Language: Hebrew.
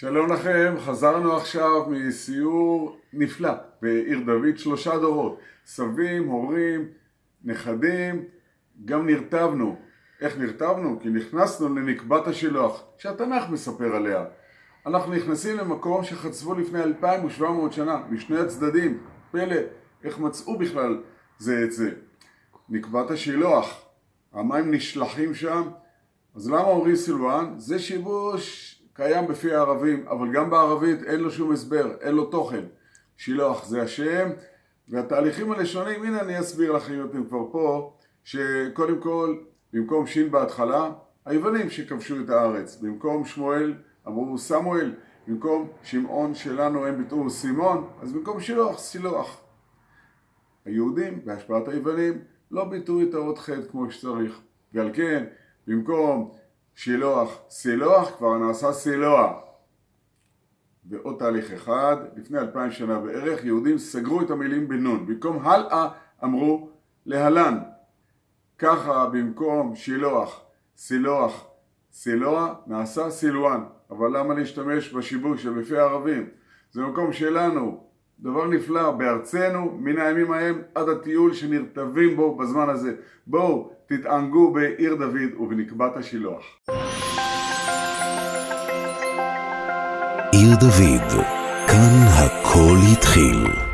שלום לכם, חזרנו עכשיו מסיור נפלא בעיר דוד, שלושה דורות, סבים, הורים, נכדים, גם נרטבנו. איך נרטבנו? כי נכנסנו לנקבת השילוח, שהתנ"ך מספר עליה. אנחנו נכנסים למקום שחצבו לפני 2,700 שנה, משני הצדדים, פלא, איך מצאו בכלל זה את זה. נקבת השילוח, המים נשלחים שם, אז למה אומרים סילואן? זה שיבוש קיים בפי הערבים, אבל גם בערבית אין לו שום הסבר, אין לו תוכן. שילוח זה השם, והתהליכים הלשונים, הנה אני אסביר לכם אם אתם כבר פה, שקודם כל, במקום שין בהתחלה, היוונים שכבשו את הארץ. במקום שמואל אמרו סמואל, במקום שמעון שלנו הם ביטאו סימון, אז במקום שילוח, סילוח. היהודים, בהשפעת היוונים, לא ביטאו את האות ח' כמו שצריך. ועל כן, במקום שילוח, סילוח, כבר נעשה סילוע. ועוד תהליך אחד, לפני אלפיים שנה בערך, יהודים סגרו את המילים בנון. במקום הלאה אמרו להלן. ככה במקום שילוח, סילוח, סילוע, נעשה סילואן. אבל למה להשתמש בשיבוש שבפי הערבים? זה מקום שלנו, דבר נפלא, בארצנו, מן הימים ההם עד הטיול שנרטבים בו בזמן הזה. בואו, תתענגו בעיר דוד ובנקבת השילוח. עיר דוד, כאן הכל התחיל.